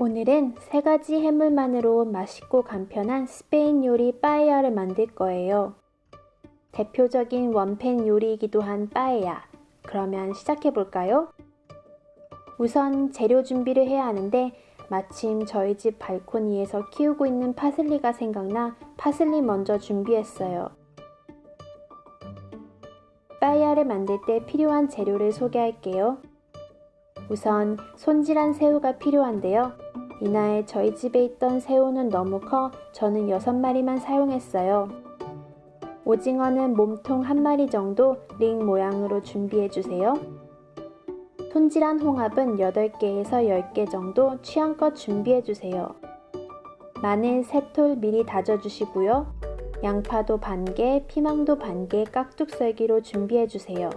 오늘은 세 가지 해물만으로 맛있고 간편한 스페인 요리 빠에야를 만들 거예요. 대표적인 원팬 요리이기도 한 빠에야. 그러면 시작해 볼까요? 우선 재료 준비를 해야 하는데 마침 저희 집 발코니에서 키우고 있는 파슬리가 생각나 파슬리 먼저 준비했어요. 빠에야를 만들 때 필요한 재료를 소개할게요. 우선 손질한 새우가 필요한데요. 이날 저희 집에 있던 새우는 너무 커 저는 6마리만 사용했어요. 오징어는 몸통 한 마리 정도 링 모양으로 준비해주세요. 손질한 홍합은 8개에서 10개 정도 취향껏 준비해주세요. 마늘 3톨 미리 다져주시고요. 양파도 반개, 피망도 반개 깍둑 썰기로 준비해주세요.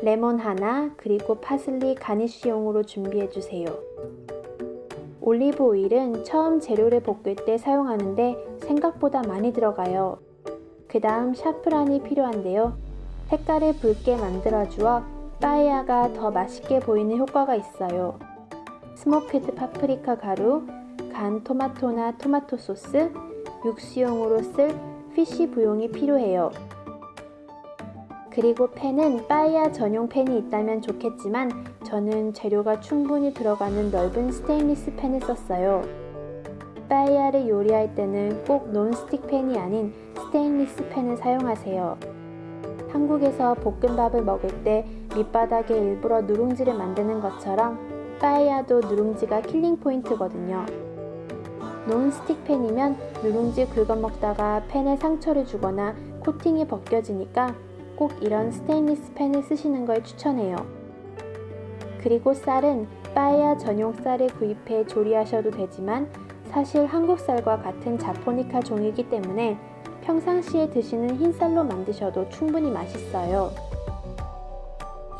레몬 하나, 그리고 파슬리 garnish용으로 준비해주세요. 올리브 오일은 처음 재료를 볶을 때 사용하는데 생각보다 많이 들어가요. 그 다음 샤프란이 필요한데요. 색깔을 붉게 만들어주어 빠에야가 더 맛있게 보이는 효과가 있어요. smoked 파프리카 가루, 간 토마토나 토마토 소스, 육수용으로 쓸 fish bouillon이 필요해요. 그리고 팬은 빠이야 전용 팬이 있다면 좋겠지만 저는 재료가 충분히 들어가는 넓은 스테인리스 팬을 썼어요. 빠이야를 요리할 때는 꼭 non-stick 팬이 아닌 스테인리스 팬을 사용하세요. 한국에서 볶음밥을 먹을 때 밑바닥에 일부러 누룽지를 만드는 것처럼 빠이야도 누룽지가 killing point거든요. 논스틱 팬이면 누룽지 긁어 먹다가 팬에 상처를 주거나 코팅이 벗겨지니까 꼭 이런 스테인리스 팬을 쓰시는 걸 추천해요. 그리고 쌀은 빠에야 전용 쌀을 구입해 조리하셔도 되지만 사실 한국 쌀과 같은 자포니카 종이기 때문에 평상시에 드시는 흰쌀로 만드셔도 충분히 맛있어요.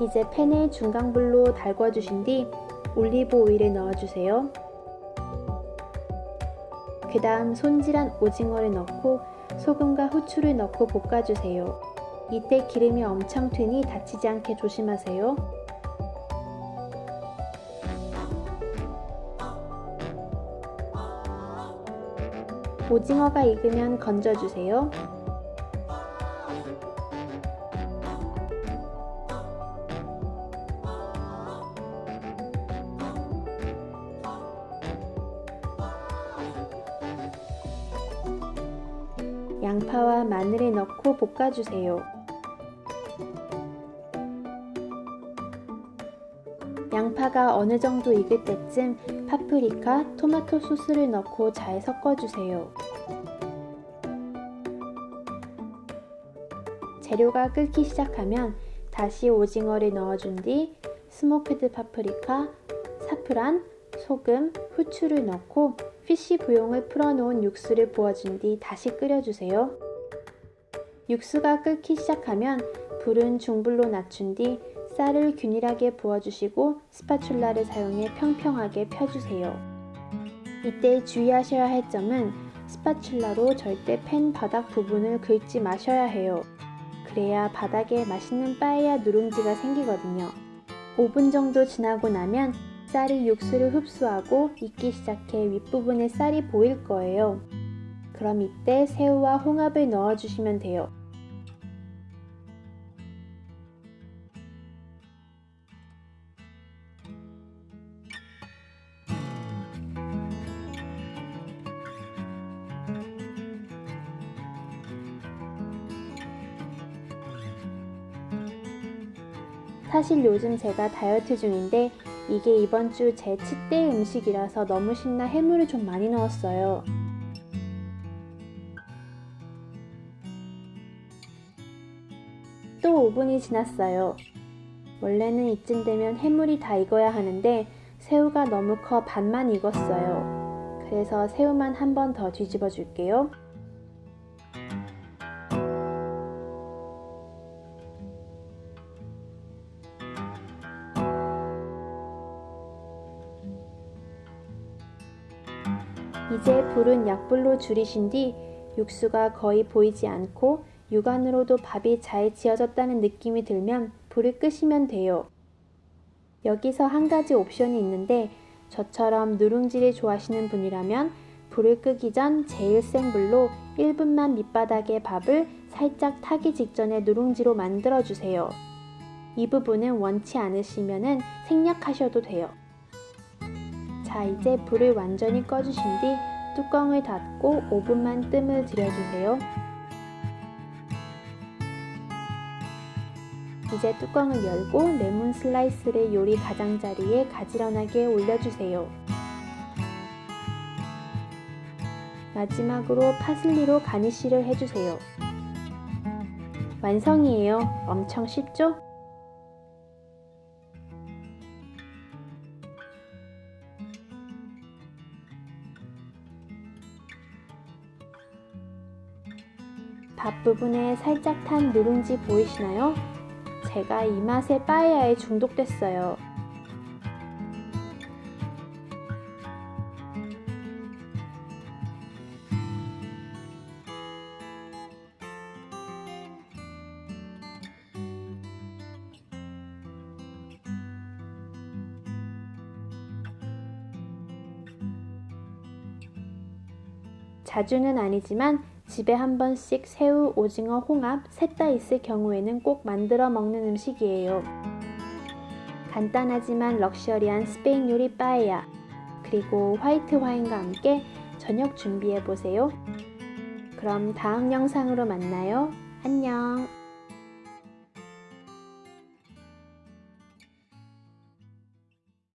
이제 팬에 중강불로 달궈주신 뒤 올리브 오일을 넣어주세요. 그 다음 손질한 오징어를 넣고 소금과 후추를 넣고 볶아주세요. 이때 기름이 엄청 튀니 다치지 않게 조심하세요. 오징어가 익으면 건져주세요. 양파와 마늘을 넣고 볶아주세요. 양파가 어느 정도 익을 때쯤 파프리카, 토마토 소스를 넣고 잘 섞어주세요. 재료가 끓기 시작하면 다시 오징어를 넣어준 뒤 smoked 파프리카, 사프란, 소금, 후추를 넣고 fish bouillon을 풀어놓은 육수를 부어준 뒤 다시 끓여주세요. 육수가 끓기 시작하면 불은 중불로 낮춘 뒤 쌀을 균일하게 부어주시고 spatula를 사용해 평평하게 펴주세요. 이때 주의하셔야 할 점은 spatula로 절대 팬 바닥 부분을 긁지 마셔야 해요. 그래야 바닥에 맛있는 빠에야 누룽지가 생기거든요. 5분 정도 지나고 나면 쌀이 육수를 흡수하고 익기 시작해 윗부분에 쌀이 보일 거예요. 그럼 이때 새우와 홍합을 넣어주시면 돼요. 사실 요즘 제가 다이어트 중인데 이게 이번 주 제 치대 음식이라서 너무 신나 해물을 좀 많이 넣었어요. 또 5분이 지났어요. 원래는 이쯤 되면 해물이 다 익어야 하는데 새우가 너무 커 반만 익었어요. 그래서 새우만 한 번 더 뒤집어 줄게요. 이제 불은 약불로 줄이신 뒤 육수가 거의 보이지 않고 육안으로도 밥이 잘 지어졌다는 느낌이 들면 불을 끄시면 돼요. 여기서 한 가지 옵션이 있는데 저처럼 누룽지를 좋아하시는 분이라면 불을 끄기 전 제일 센 불로 1분만 밑바닥에 밥을 살짝 타기 직전에 누룽지로 만들어 주세요. 이 부분은 원치 않으시면 생략하셔도 돼요. 자, 이제 불을 완전히 꺼주신 뒤 뚜껑을 닫고 5분만 뜸을 들여주세요. 이제 뚜껑을 열고 레몬 슬라이스를 요리 가장자리에 가지런하게 올려주세요. 마지막으로 파슬리로 가니쉬를 해주세요. 완성이에요. 엄청 쉽죠? 밥 부분에 살짝 탄 누룽지 보이시나요? 제가 이 맛에 빠에야에 중독됐어요. 자주는 아니지만 집에 한 번씩 새우, 오징어, 홍합 셋 다 있을 경우에는 꼭 만들어 먹는 음식이에요. 간단하지만 럭셔리한 스페인 요리 빠에야 그리고 화이트 와인과 함께 저녁 준비해 보세요. 그럼 다음 영상으로 만나요. 안녕.